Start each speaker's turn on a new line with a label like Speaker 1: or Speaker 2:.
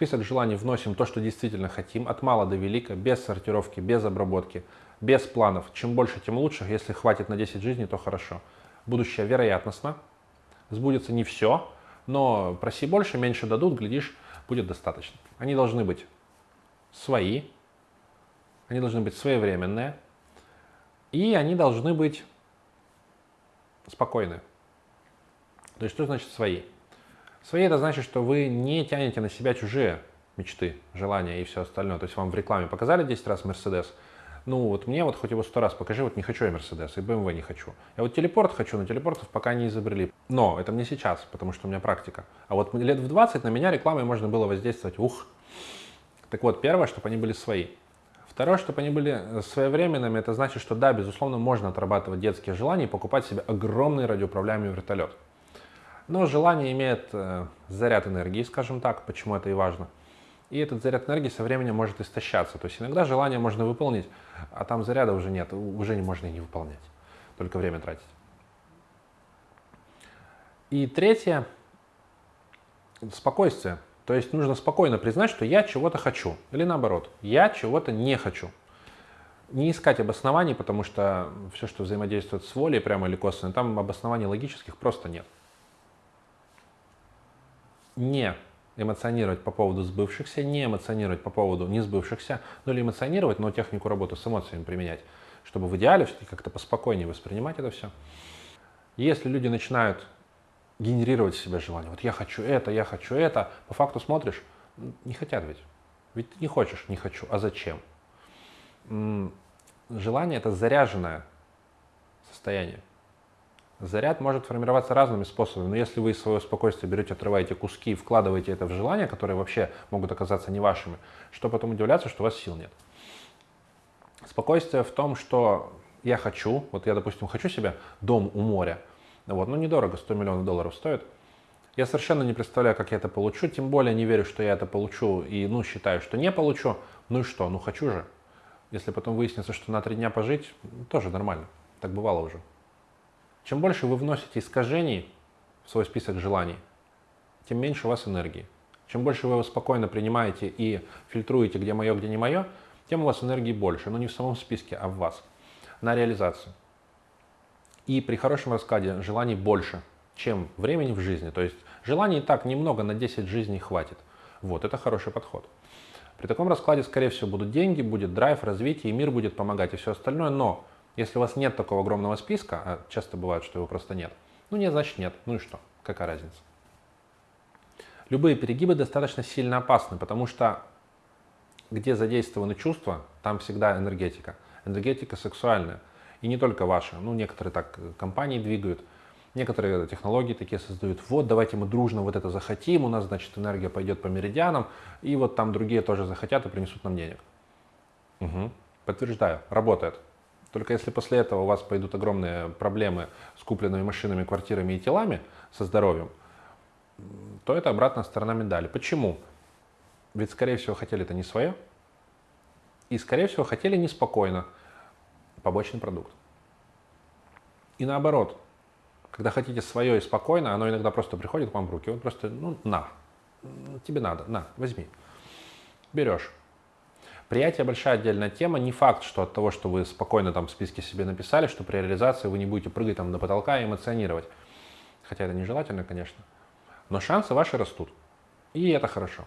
Speaker 1: список желаний вносим то, что действительно хотим, от мала до велика, без сортировки, без обработки, без планов. Чем больше, тем лучше. Если хватит на 10 жизней, то хорошо. Будущее вероятностно. Сбудется не все, но проси больше, меньше дадут, глядишь, будет достаточно. Они должны быть свои, они должны быть своевременные, и они должны быть спокойны. То есть что значит свои? Свои это значит, что вы не тянете на себя чужие мечты, желания и все остальное. То есть вам в рекламе показали 10 раз Мерседес, ну вот мне вот хоть его сто раз покажи, вот не хочу я Мерседес, и BMW не хочу. Я вот телепорт хочу, но телепортов пока не изобрели. Но это мне сейчас, потому что у меня практика. А вот лет в 20 на меня рекламой можно было воздействовать, ух. Так вот, первое, чтобы они были свои. Второе, чтобы они были э, своевременными, это значит, что да, безусловно, можно отрабатывать детские желания и покупать себе огромный радиоуправляемый вертолет. Но желание имеет э, заряд энергии, скажем так, почему это и важно. И этот заряд энергии со временем может истощаться. То есть иногда желание можно выполнить, а там заряда уже нет, уже не можно и не выполнять. Только время тратить. И третье – спокойствие. То есть нужно спокойно признать, что я чего-то хочу. Или наоборот, я чего-то не хочу. Не искать обоснований, потому что все, что взаимодействует с волей, прямо или косвенно, там обоснований логических просто нет не эмоционировать по поводу сбывшихся, не эмоционировать по поводу не сбывшихся, ну или эмоционировать, но технику работы с эмоциями применять, чтобы в идеале все-таки как-то поспокойнее воспринимать это все. Если люди начинают генерировать в себе желание, вот я хочу это, я хочу это, по факту смотришь, не хотят ведь. Ведь ты не хочешь, не хочу, а зачем? Желание это заряженное состояние. Заряд может формироваться разными способами, но если вы из своего спокойствия берете, отрываете куски и вкладываете это в желания, которые вообще могут оказаться не вашими, что потом удивляться, что у вас сил нет. Спокойствие в том, что я хочу, вот я, допустим, хочу себе дом у моря, вот, ну недорого, 100 миллионов долларов стоит, я совершенно не представляю, как я это получу, тем более не верю, что я это получу и, ну, считаю, что не получу, ну и что, ну хочу же. Если потом выяснится, что на три дня пожить, тоже нормально, так бывало уже. Чем больше вы вносите искажений в свой список желаний, тем меньше у вас энергии. Чем больше вы его спокойно принимаете и фильтруете, где мое, где не мое, тем у вас энергии больше, но не в самом списке, а в вас, на реализацию. И при хорошем раскладе желаний больше, чем времени в жизни. То есть желаний и так немного, на 10 жизней хватит. Вот, это хороший подход. При таком раскладе, скорее всего, будут деньги, будет драйв, развитие, и мир будет помогать, и все остальное. Но если у вас нет такого огромного списка, а часто бывает, что его просто нет, ну нет, значит нет. Ну и что? Какая разница? Любые перегибы достаточно сильно опасны, потому что где задействованы чувства, там всегда энергетика. Энергетика сексуальная. И не только ваша. Ну, некоторые так компании двигают, некоторые технологии такие создают. Вот, давайте мы дружно вот это захотим, у нас, значит, энергия пойдет по меридианам, и вот там другие тоже захотят и принесут нам денег. Угу. Подтверждаю, работает. Только если после этого у вас пойдут огромные проблемы с купленными машинами, квартирами и телами, со здоровьем, то это обратная сторона медали. Почему? Ведь, скорее всего, хотели это не свое, и, скорее всего, хотели неспокойно побочный продукт. И наоборот, когда хотите свое и спокойно, оно иногда просто приходит к вам в руки, он просто, ну, на, тебе надо, на, возьми. Берешь. Приятие большая отдельная тема. Не факт, что от того, что вы спокойно там в списке себе написали, что при реализации вы не будете прыгать там до потолка и эмоционировать. Хотя это нежелательно, конечно. Но шансы ваши растут. И это хорошо.